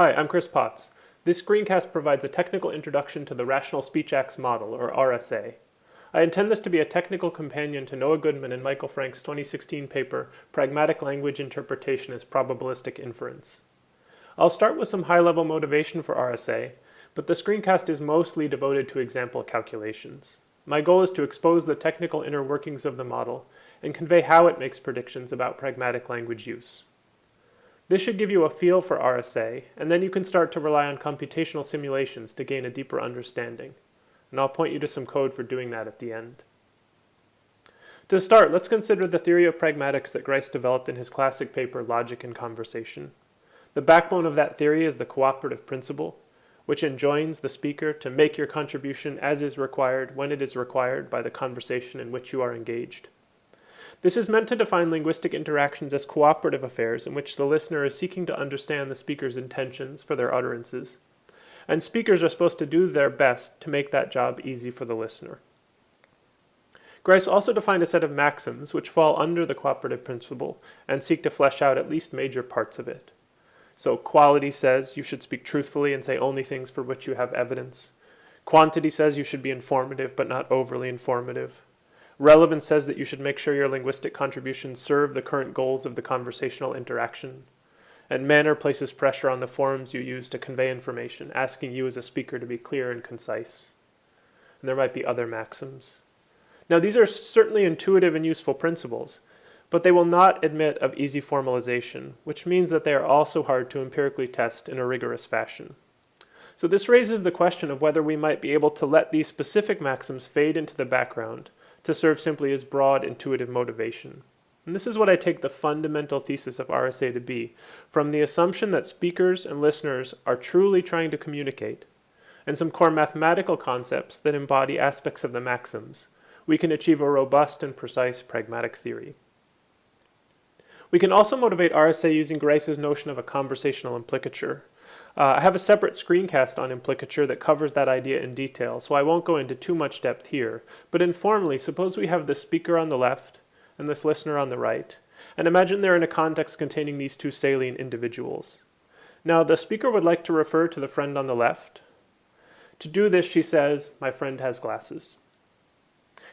Hi, I'm Chris Potts. This screencast provides a technical introduction to the Rational Speech Acts Model, or RSA. I intend this to be a technical companion to Noah Goodman and Michael Frank's 2016 paper, Pragmatic Language Interpretation as Probabilistic Inference. I'll start with some high-level motivation for RSA, but the screencast is mostly devoted to example calculations. My goal is to expose the technical inner workings of the model and convey how it makes predictions about pragmatic language use. This should give you a feel for RSA, and then you can start to rely on computational simulations to gain a deeper understanding. And I'll point you to some code for doing that at the end. To start, let's consider the theory of pragmatics that Grice developed in his classic paper, Logic and Conversation. The backbone of that theory is the cooperative principle, which enjoins the speaker to make your contribution as is required when it is required by the conversation in which you are engaged. This is meant to define linguistic interactions as cooperative affairs in which the listener is seeking to understand the speaker's intentions for their utterances, and speakers are supposed to do their best to make that job easy for the listener. Grice also defined a set of maxims which fall under the cooperative principle and seek to flesh out at least major parts of it. So quality says you should speak truthfully and say only things for which you have evidence. Quantity says you should be informative but not overly informative. Relevance says that you should make sure your linguistic contributions serve the current goals of the conversational interaction. And manner places pressure on the forms you use to convey information, asking you as a speaker to be clear and concise. And there might be other maxims. Now these are certainly intuitive and useful principles, but they will not admit of easy formalization, which means that they are also hard to empirically test in a rigorous fashion. So this raises the question of whether we might be able to let these specific maxims fade into the background to serve simply as broad intuitive motivation. And this is what I take the fundamental thesis of RSA to be, from the assumption that speakers and listeners are truly trying to communicate, and some core mathematical concepts that embody aspects of the maxims, we can achieve a robust and precise pragmatic theory. We can also motivate RSA using Grice's notion of a conversational implicature, uh, I have a separate screencast on implicature that covers that idea in detail, so I won't go into too much depth here. But informally, suppose we have the speaker on the left and this listener on the right, and imagine they're in a context containing these two salient individuals. Now, the speaker would like to refer to the friend on the left. To do this, she says, my friend has glasses.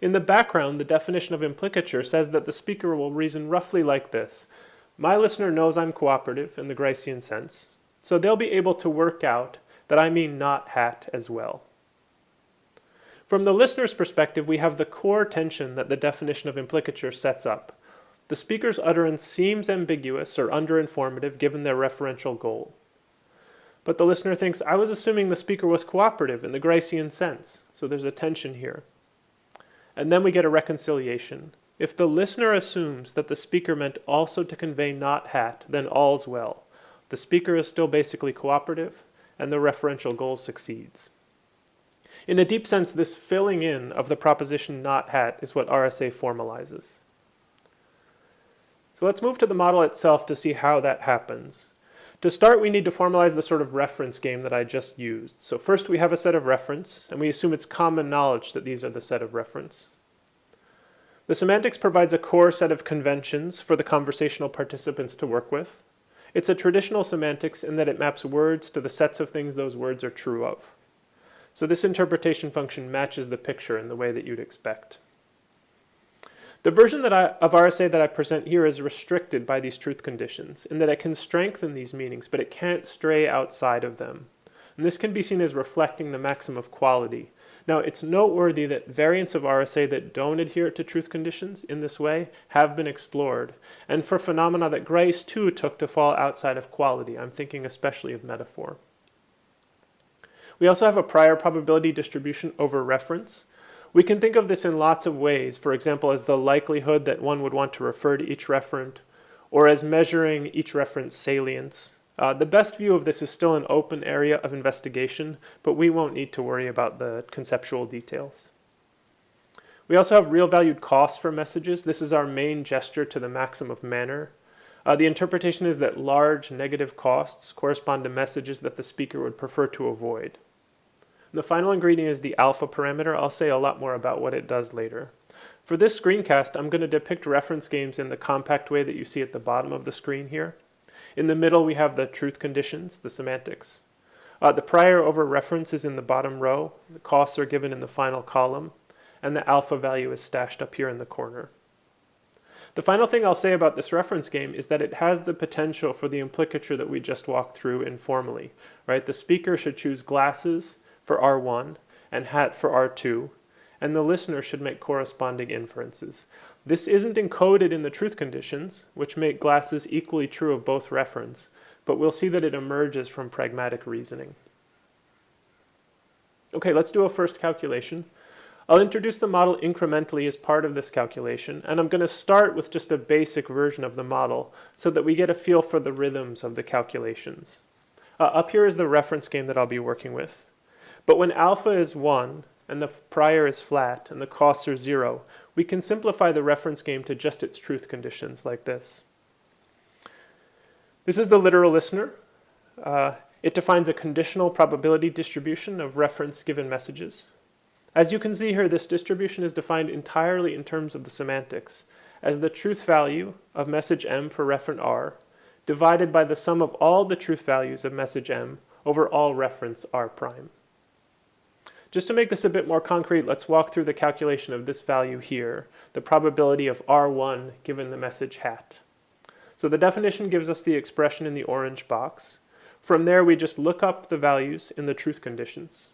In the background, the definition of implicature says that the speaker will reason roughly like this. My listener knows I'm cooperative in the Gricean sense. So they'll be able to work out that I mean not hat as well. From the listener's perspective, we have the core tension that the definition of implicature sets up. The speaker's utterance seems ambiguous or underinformative given their referential goal. But the listener thinks, I was assuming the speaker was cooperative in the Gricean sense, so there's a tension here. And then we get a reconciliation. If the listener assumes that the speaker meant also to convey not hat, then all's well. The speaker is still basically cooperative, and the referential goal succeeds. In a deep sense, this filling in of the proposition not hat is what RSA formalizes. So let's move to the model itself to see how that happens. To start, we need to formalize the sort of reference game that I just used. So first we have a set of referents, and we assume it's common knowledge that these are the set of referents. The semantics provides a core set of conventions for the conversational participants to work with. It's a traditional semantics in that it maps words to the sets of things those words are true of. So this interpretation function matches the picture in the way that you'd expect. The version that I, of RSA that I present here is restricted by these truth conditions in that it can strengthen these meanings, but it can't stray outside of them. And this can be seen as reflecting the maxim of quality, now, it's noteworthy that variants of RSA that don't adhere to truth conditions in this way have been explored, and for phenomena that Grice too took to fall outside of quality. I'm thinking especially of metaphor. We also have a prior probability distribution over referents. We can think of this in lots of ways, for example, as the likelihood that one would want to refer to each referent, or as measuring each referent's salience, uh, the best view of this is still an open area of investigation, but we won't need to worry about the conceptual details. We also have real valued costs for messages. This is our main gesture to the maxim of manner. Uh, the interpretation is that large negative costs correspond to messages that the speaker would prefer to avoid. And the final ingredient is the alpha parameter. I'll say a lot more about what it does later. For this screencast, I'm going to depict reference games in the compact way that you see at the bottom of the screen here. In the middle, we have the truth conditions, the semantics. Uh, the prior over referents is in the bottom row. The costs are given in the final column. And the alpha value is stashed up here in the corner. The final thing I'll say about this reference game is that it has the potential for the implicature that we just walked through informally. Right? The speaker should choose glasses for R1 and hat for R2, and the listener should make corresponding inferences. This isn't encoded in the truth conditions, which make glasses equally true of both referents, but we'll see that it emerges from pragmatic reasoning. Okay, let's do a first calculation. I'll introduce the model incrementally as part of this calculation, and I'm going to start with just a basic version of the model so that we get a feel for the rhythms of the calculations. Uh, up here is the reference game that I'll be working with. But when alpha is 1 and the prior is flat and the costs are 0, we can simplify the reference game to just its truth conditions like this. This is the literal listener. Uh, it defines a conditional probability distribution of referents given messages. As you can see here, this distribution is defined entirely in terms of the semantics as the truth value of message m for referent r divided by the sum of all the truth values of message m over all referents r prime. Just to make this a bit more concrete, let's walk through the calculation of this value here, the probability of R1 given the message hat. So the definition gives us the expression in the orange box. From there, we just look up the values in the truth conditions.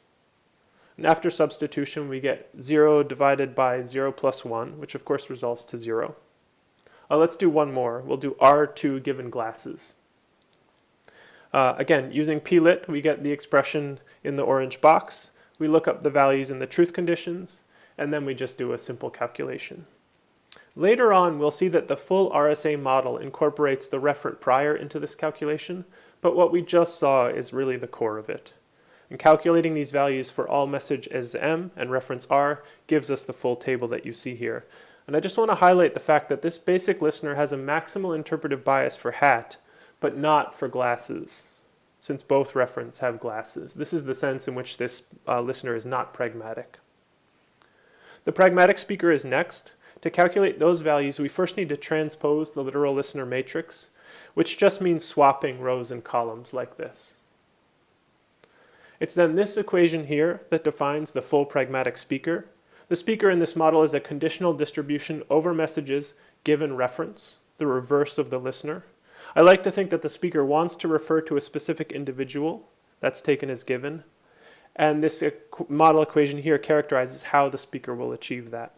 And after substitution, we get 0 divided by 0 plus 1, which of course resolves to 0. Uh, let's do one more. We'll do R2 given glasses. Uh, again, using plit, we get the expression in the orange box. We look up the values in the truth conditions, and then we just do a simple calculation. Later on, we'll see that the full RSA model incorporates the referent prior into this calculation, but what we just saw is really the core of it. And calculating these values for all message as M and referents R gives us the full table that you see here. And I just want to highlight the fact that this basic listener has a maximal interpretive bias for hat, but not for glasses since both referents have glasses. This is the sense in which this uh, listener is not pragmatic. The pragmatic speaker is next. To calculate those values, we first need to transpose the literal listener matrix, which just means swapping rows and columns like this. It's then this equation here that defines the full pragmatic speaker. The speaker in this model is a conditional distribution over messages given referents, the reverse of the listener. I like to think that the speaker wants to refer to a specific individual that's taken as given. And this model equation here characterizes how the speaker will achieve that.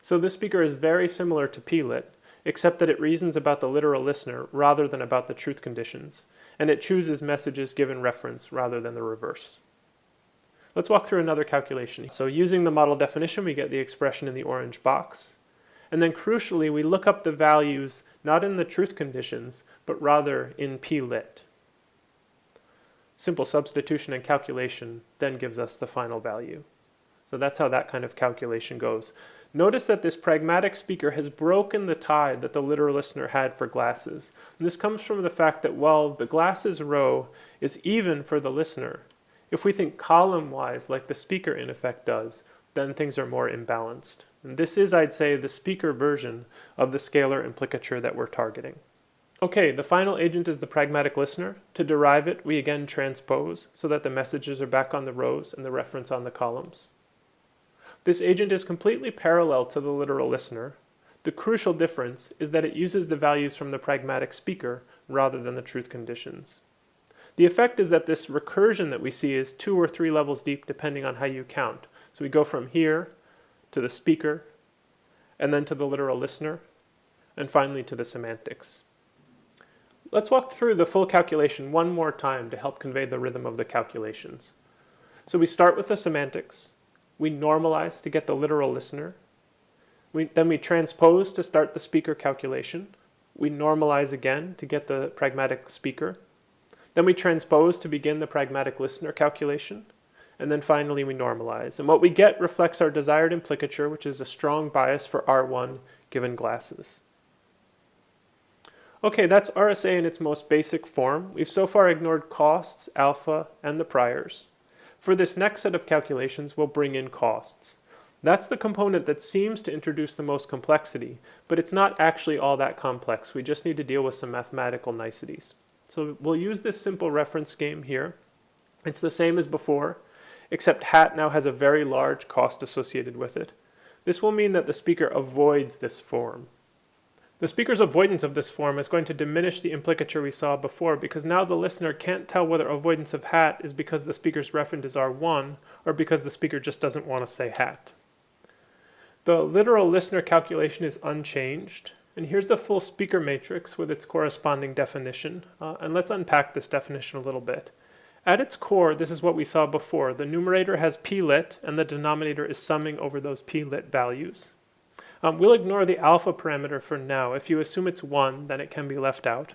So this speaker is very similar to plit, except that it reasons about the literal listener rather than about the truth conditions, and it chooses messages given referents rather than the reverse. Let's walk through another calculation. So using the model definition, we get the expression in the orange box. And then crucially, we look up the values not in the truth conditions, but rather in plit. Simple substitution and calculation then gives us the final value. So that's how that kind of calculation goes. Notice that this pragmatic speaker has broken the tie that the literal listener had for glasses. And this comes from the fact that while the glasses row is even for the listener, if we think column-wise like the speaker in effect does, then things are more imbalanced. And this is, I'd say, the speaker version of the scalar implicature that we're targeting. Okay, the final agent is the pragmatic listener. To derive it, we again transpose so that the messages are back on the rows and the referents on the columns. This agent is completely parallel to the literal listener. The crucial difference is that it uses the values from the pragmatic speaker rather than the truth conditions. The effect is that this recursion that we see is two or three levels deep depending on how you count. So we go from here to the speaker, and then to the literal listener, and finally to the semantics. Let's walk through the full calculation one more time to help convey the rhythm of the calculations. So we start with the semantics, we normalize to get the literal listener, we, then we transpose to start the speaker calculation, we normalize again to get the pragmatic speaker, then we transpose to begin the pragmatic listener calculation, and then finally we normalize. And what we get reflects our desired implicature, which is a strong bias for R1 given glasses. Okay, that's RSA in its most basic form. We've so far ignored costs, alpha, and the priors. For this next set of calculations, we'll bring in costs. That's the component that seems to introduce the most complexity, but it's not actually all that complex. We just need to deal with some mathematical niceties. So we'll use this simple reference game here. It's the same as before, except hat now has a very large cost associated with it. This will mean that the speaker avoids this form. The speaker's avoidance of this form is going to diminish the implicature we saw before because now the listener can't tell whether avoidance of hat is because the speaker's referent is R1 or because the speaker just doesn't want to say hat. The literal listener calculation is unchanged. And here's the full speaker matrix with its corresponding definition. Uh, and let's unpack this definition a little bit. At its core, this is what we saw before. The numerator has p-lit, and the denominator is summing over those p-lit values. Um, we'll ignore the alpha parameter for now. If you assume it's 1, then it can be left out.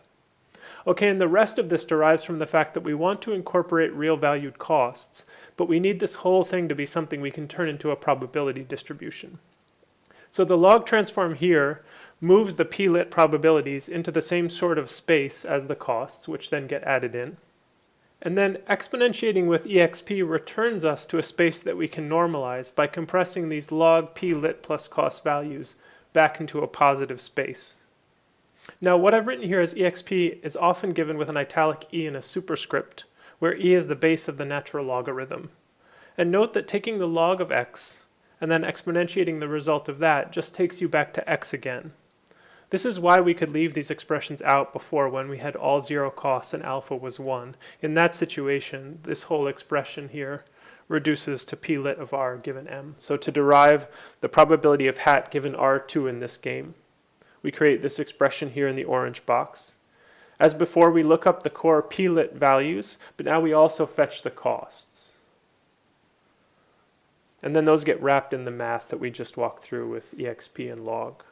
Okay, and the rest of this derives from the fact that we want to incorporate real valued costs, but we need this whole thing to be something we can turn into a probability distribution. So the log transform here moves the p-lit probabilities into the same sort of space as the costs, which then get added in. And then exponentiating with exp returns us to a space that we can normalize by compressing these log p lit plus cost values back into a positive space. Now what I've written here as exp is often given with an italic e and a superscript, where e is the base of the natural logarithm. And note that taking the log of x and then exponentiating the result of that just takes you back to x again. This is why we could leave these expressions out before when we had all zero costs and alpha was 1. In that situation, this whole expression here reduces to p lit of r given m. So to derive the probability of hat given r2 in this game, we create this expression here in the orange box. As before, we look up the core p lit values, but now we also fetch the costs. And then those get wrapped in the math that we just walked through with exp and log.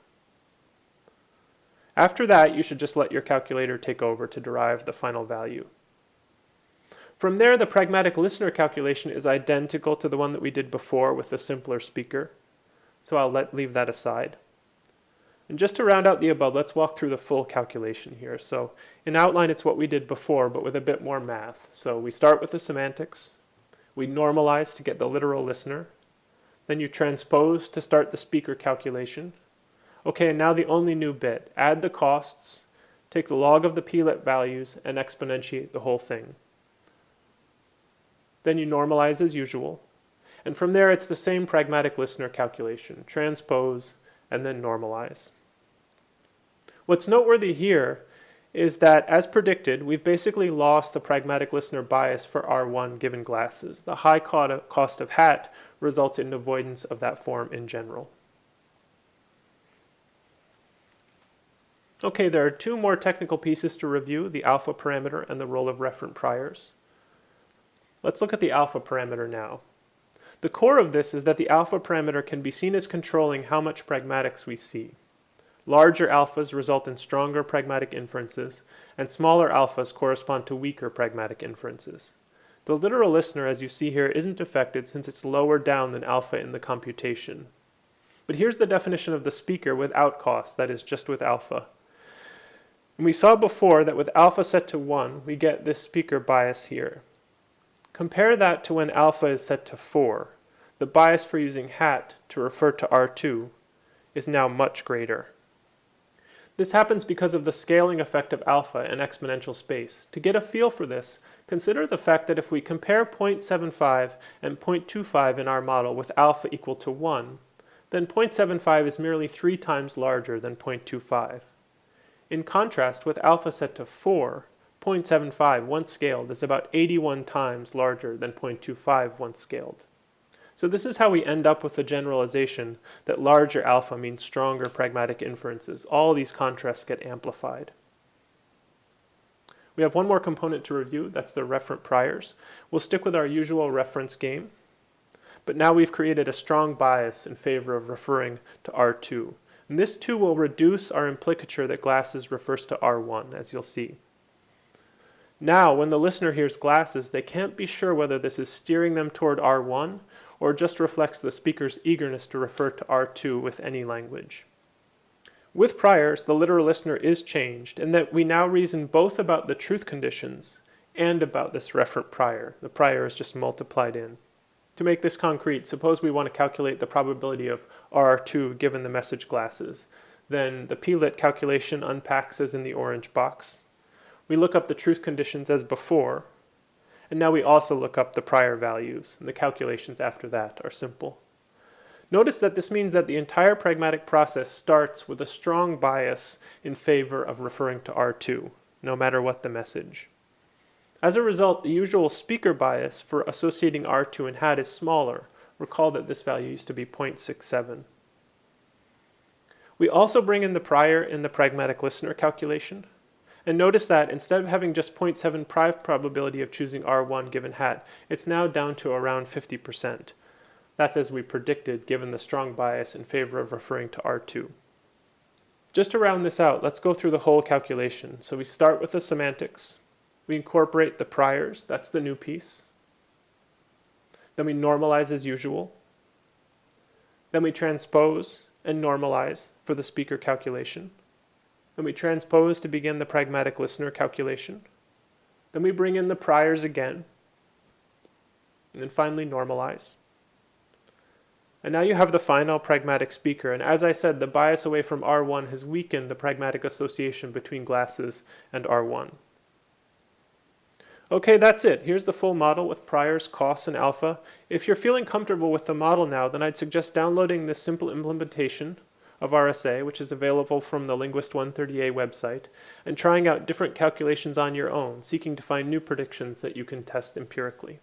After that, you should just let your calculator take over to derive the final value. From there, the pragmatic listener calculation is identical to the one that we did before with the simpler speaker. So I'll let, leave that aside. And just to round out the above, let's walk through the full calculation here. So in outline, it's what we did before, but with a bit more math. So we start with the semantics. We normalize to get the literal listener. Then you transpose to start the speaker calculation. Okay, now the only new bit. Add the costs, take the log of the p-lit values, and exponentiate the whole thing. Then you normalize as usual. And from there, it's the same pragmatic listener calculation. Transpose, and then normalize. What's noteworthy here is that, as predicted, we've basically lost the pragmatic listener bias for R1 given glasses. The high cost of hat results in avoidance of that form in general. Okay, there are two more technical pieces to review, the alpha parameter and the role of referent priors. Let's look at the alpha parameter now. The core of this is that the alpha parameter can be seen as controlling how much pragmatics we see. Larger alphas result in stronger pragmatic inferences, and smaller alphas correspond to weaker pragmatic inferences. The literal listener, as you see here, isn't affected since it's lower down than alpha in the computation. But here's the definition of the speaker without cost, that is, just with alpha. And we saw before that with alpha set to 1, we get this speaker bias here. Compare that to when alpha is set to 4. The bias for using hat to refer to R2 is now much greater. This happens because of the scaling effect of alpha in exponential space. To get a feel for this, consider the fact that if we compare 0.75 and 0.25 in our model with alpha equal to 1, then 0.75 is merely 3 times larger than 0.25. In contrast, with alpha set to 4, 0.75 once scaled is about 81 times larger than 0.25 once scaled. So this is how we end up with the generalization that larger alpha means stronger pragmatic inferences. All these contrasts get amplified. We have one more component to review, that's the referent priors. We'll stick with our usual reference game, but now we've created a strong bias in favor of referring to R2. And this too will reduce our implicature that glasses refers to R1, as you'll see. Now, when the listener hears glasses, they can't be sure whether this is steering them toward R1 or just reflects the speaker's eagerness to refer to R2 with any language. With priors, the literal listener is changed in that we now reason both about the truth conditions and about this referent prior. The prior is just multiplied in. To make this concrete, suppose we want to calculate the probability of R2 given the message glasses. Then the PLIT calculation unpacks as in the orange box. We look up the truth conditions as before, and now we also look up the prior values, and the calculations after that are simple. Notice that this means that the entire pragmatic process starts with a strong bias in favor of referring to R2, no matter what the message. As a result, the usual speaker bias for associating R2 and HAT is smaller. Recall that this value used to be 0.67. We also bring in the prior in the pragmatic listener calculation. And notice that instead of having just 0.7 probability of choosing R1 given hat, it's now down to around 50%. That's as we predicted given the strong bias in favor of referring to R2. Just to round this out, let's go through the whole calculation. So we start with the semantics. We incorporate the priors, that's the new piece. Then we normalize as usual. Then we transpose and normalize for the speaker calculation. Then we transpose to begin the pragmatic listener calculation. Then we bring in the priors again. And then finally normalize. And now you have the final pragmatic speaker, and as I said, the bias away from R1 has weakened the pragmatic association between glasses and R1. Okay, that's it. Here's the full model with priors, costs, and alpha. If you're feeling comfortable with the model now, then I'd suggest downloading this simple implementation of RSA, which is available from the Linguist 130A website, and trying out different calculations on your own, seeking to find new predictions that you can test empirically.